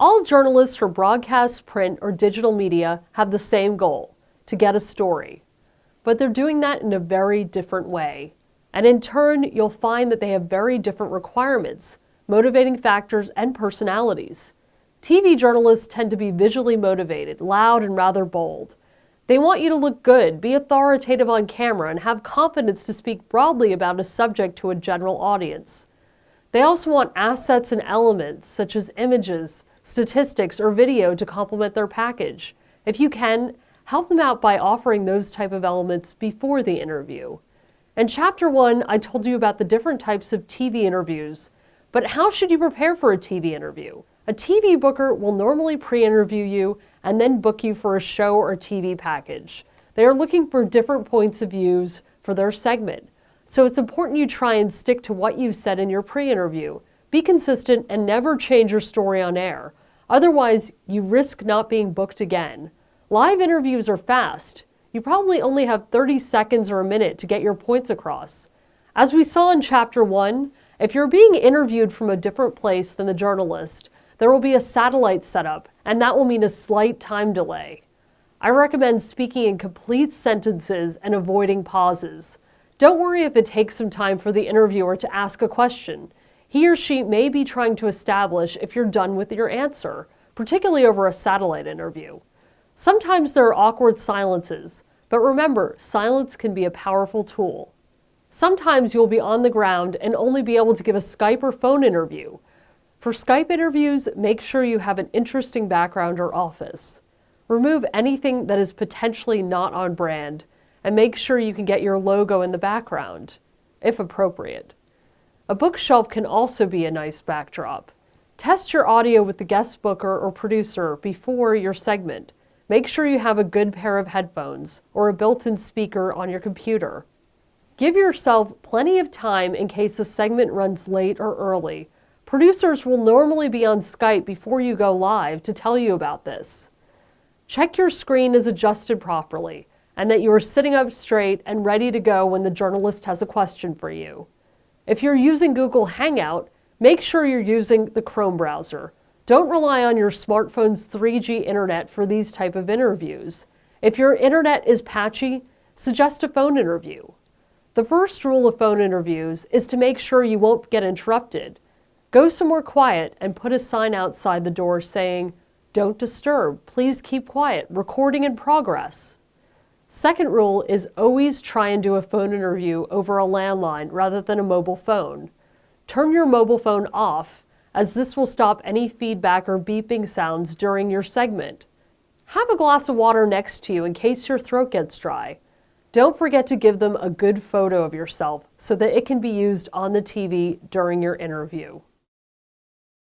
All journalists for broadcast, print, or digital media have the same goal to get a story. But they're doing that in a very different way. And in turn, you'll find that they have very different requirements, motivating factors, and personalities. TV journalists tend to be visually motivated, loud, and rather bold. They want you to look good, be authoritative on camera, and have confidence to speak broadly about a subject to a general audience. They also want assets and elements, such as images, statistics, or video to complement their package. If you can, help them out by offering those type of elements before the interview. In chapter one, I told you about the different types of TV interviews, but how should you prepare for a TV interview? A TV booker will normally pre-interview you and then book you for a show or TV package. They are looking for different points of views for their segment. So it's important you try and stick to what you said in your pre-interview. Be consistent and never change your story on air. Otherwise, you risk not being booked again. Live interviews are fast. You probably only have 30 seconds or a minute to get your points across. As we saw in chapter 1, if you're being interviewed from a different place than the journalist, there will be a satellite setup, and that will mean a slight time delay. I recommend speaking in complete sentences and avoiding pauses. Don't worry if it takes some time for the interviewer to ask a question. He or she may be trying to establish if you're done with your answer, particularly over a satellite interview. Sometimes there are awkward silences, but remember, silence can be a powerful tool. Sometimes you'll be on the ground and only be able to give a Skype or phone interview. For Skype interviews, make sure you have an interesting background or office. Remove anything that is potentially not on brand and make sure you can get your logo in the background, if appropriate. A bookshelf can also be a nice backdrop. Test your audio with the guest booker or producer before your segment. Make sure you have a good pair of headphones or a built-in speaker on your computer. Give yourself plenty of time in case a segment runs late or early. Producers will normally be on Skype before you go live to tell you about this. Check your screen is adjusted properly and that you are sitting up straight and ready to go when the journalist has a question for you. If you're using Google Hangout, make sure you're using the Chrome browser. Don't rely on your smartphone's 3G internet for these type of interviews. If your internet is patchy, suggest a phone interview. The first rule of phone interviews is to make sure you won't get interrupted. Go somewhere quiet and put a sign outside the door saying, don't disturb, please keep quiet, recording in progress. Second rule is always try and do a phone interview over a landline rather than a mobile phone. Turn your mobile phone off, as this will stop any feedback or beeping sounds during your segment. Have a glass of water next to you in case your throat gets dry. Don't forget to give them a good photo of yourself so that it can be used on the TV during your interview.